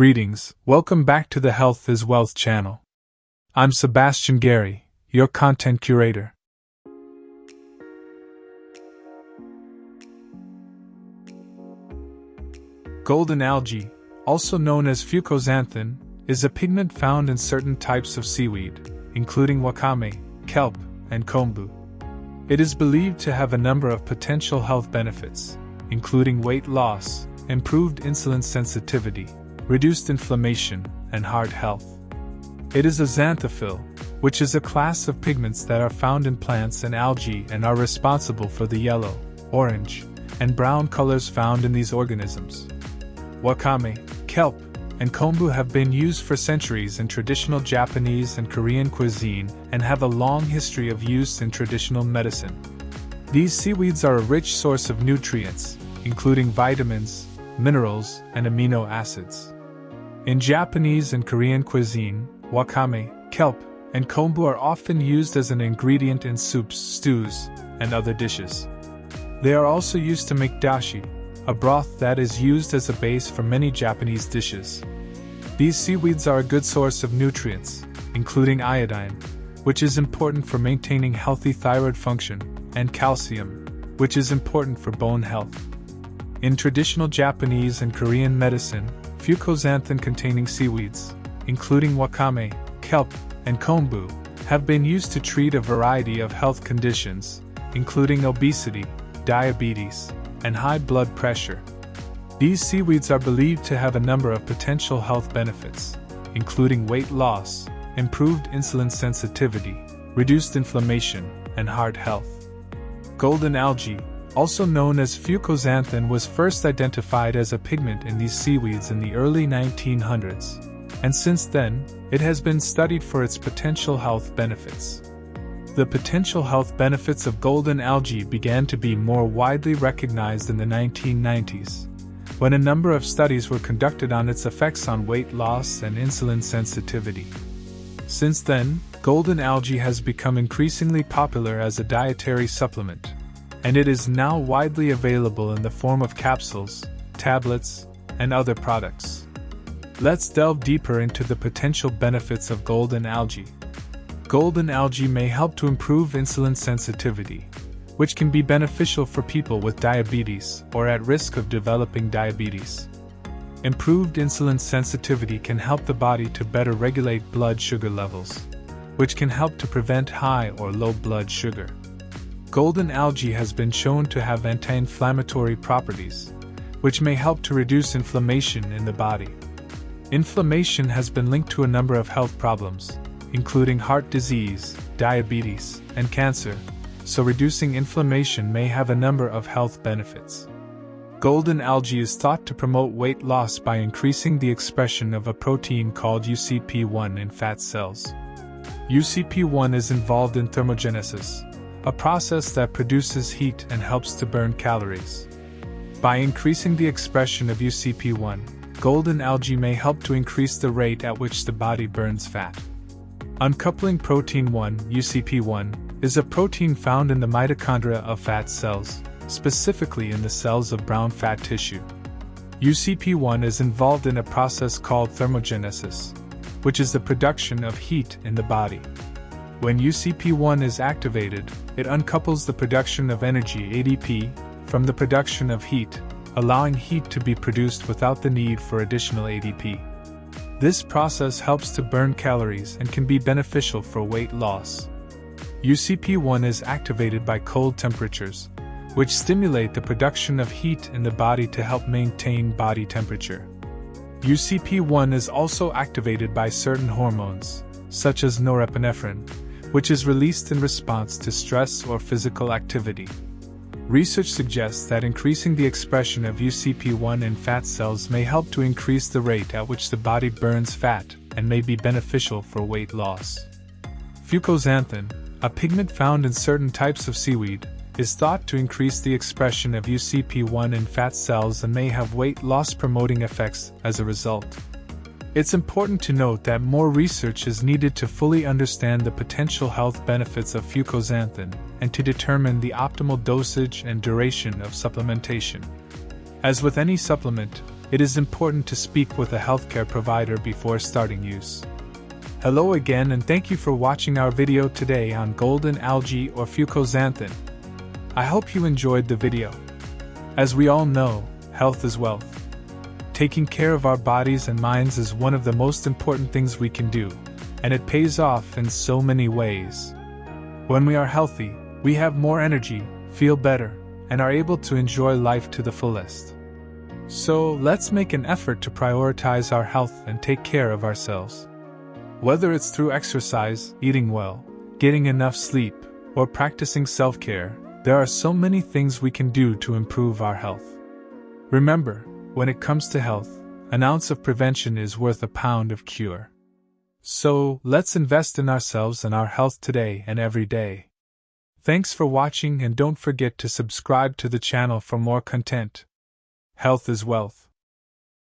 Greetings, welcome back to the Health is Wealth channel. I'm Sebastian Gary, your content curator. Golden algae, also known as fucoxanthin, is a pigment found in certain types of seaweed, including wakame, kelp, and kombu. It is believed to have a number of potential health benefits, including weight loss, improved insulin sensitivity, reduced inflammation, and heart health. It is a xanthophyll, which is a class of pigments that are found in plants and algae and are responsible for the yellow, orange, and brown colors found in these organisms. Wakame, kelp, and kombu have been used for centuries in traditional Japanese and Korean cuisine and have a long history of use in traditional medicine. These seaweeds are a rich source of nutrients, including vitamins, minerals, and amino acids. In Japanese and Korean cuisine, wakame, kelp, and kombu are often used as an ingredient in soups, stews, and other dishes. They are also used to make dashi, a broth that is used as a base for many Japanese dishes. These seaweeds are a good source of nutrients, including iodine, which is important for maintaining healthy thyroid function, and calcium, which is important for bone health. In traditional Japanese and Korean medicine, fucoxanthin containing seaweeds, including wakame, kelp, and kombu, have been used to treat a variety of health conditions, including obesity, diabetes, and high blood pressure. These seaweeds are believed to have a number of potential health benefits, including weight loss, improved insulin sensitivity, reduced inflammation, and heart health. Golden algae, also known as fucoxanthin, was first identified as a pigment in these seaweeds in the early 1900s, and since then, it has been studied for its potential health benefits. The potential health benefits of golden algae began to be more widely recognized in the 1990s, when a number of studies were conducted on its effects on weight loss and insulin sensitivity. Since then, golden algae has become increasingly popular as a dietary supplement and it is now widely available in the form of capsules, tablets, and other products. Let's delve deeper into the potential benefits of golden algae. Golden algae may help to improve insulin sensitivity, which can be beneficial for people with diabetes or at risk of developing diabetes. Improved insulin sensitivity can help the body to better regulate blood sugar levels, which can help to prevent high or low blood sugar. Golden algae has been shown to have anti inflammatory properties, which may help to reduce inflammation in the body. Inflammation has been linked to a number of health problems, including heart disease, diabetes, and cancer, so reducing inflammation may have a number of health benefits. Golden algae is thought to promote weight loss by increasing the expression of a protein called UCP1 in fat cells. UCP1 is involved in thermogenesis, a process that produces heat and helps to burn calories. By increasing the expression of UCP1, golden algae may help to increase the rate at which the body burns fat. Uncoupling protein 1, UCP1, is a protein found in the mitochondria of fat cells, specifically in the cells of brown fat tissue. UCP1 is involved in a process called thermogenesis, which is the production of heat in the body. When UCP1 is activated, it uncouples the production of energy ADP from the production of heat, allowing heat to be produced without the need for additional ADP. This process helps to burn calories and can be beneficial for weight loss. UCP1 is activated by cold temperatures, which stimulate the production of heat in the body to help maintain body temperature. UCP1 is also activated by certain hormones, such as norepinephrine, which is released in response to stress or physical activity. Research suggests that increasing the expression of UCP1 in fat cells may help to increase the rate at which the body burns fat and may be beneficial for weight loss. Fucoxanthin, a pigment found in certain types of seaweed, is thought to increase the expression of UCP1 in fat cells and may have weight loss promoting effects as a result. It's important to note that more research is needed to fully understand the potential health benefits of fucoxanthin and to determine the optimal dosage and duration of supplementation. As with any supplement, it is important to speak with a healthcare provider before starting use. Hello again and thank you for watching our video today on golden algae or fucoxanthin. I hope you enjoyed the video. As we all know, health is wealth. Taking care of our bodies and minds is one of the most important things we can do, and it pays off in so many ways. When we are healthy, we have more energy, feel better, and are able to enjoy life to the fullest. So, let's make an effort to prioritize our health and take care of ourselves. Whether it's through exercise, eating well, getting enough sleep, or practicing self care, there are so many things we can do to improve our health. Remember, when it comes to health, an ounce of prevention is worth a pound of cure. So, let's invest in ourselves and our health today and every day. Thanks for watching and don't forget to subscribe to the channel for more content. Health is wealth.